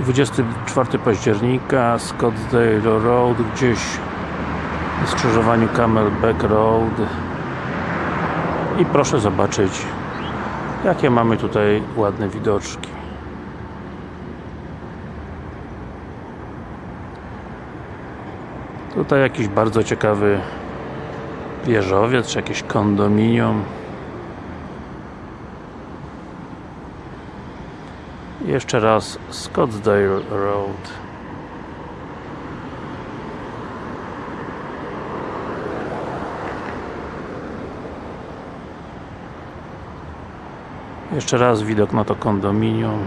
24 października Scottsdale Road gdzieś na skrzyżowaniu Camelback Road. I proszę zobaczyć jakie mamy tutaj ładne widoczki. Tutaj jakiś bardzo ciekawy wieżowiec, czy jakieś kondominium jeszcze raz Scottsdale Road. Jeszcze raz widok na to kondominium